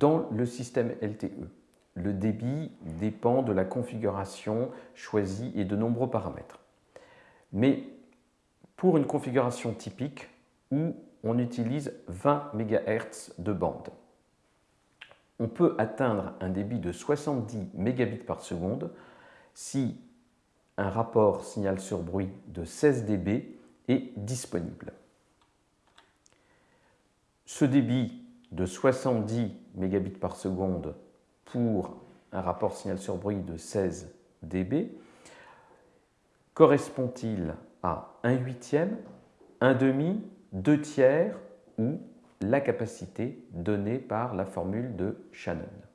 Dans le système LTE, le débit dépend de la configuration choisie et de nombreux paramètres. Mais pour une configuration typique où on utilise 20 MHz de bande, on peut atteindre un débit de 70 mégabits par seconde si un rapport signal sur bruit de 16 dB est disponible. Ce débit de 70 mégabits par seconde pour un rapport signal sur bruit de 16 dB correspond-il à un huitième, un demi, deux tiers ou la capacité donnée par la formule de Shannon?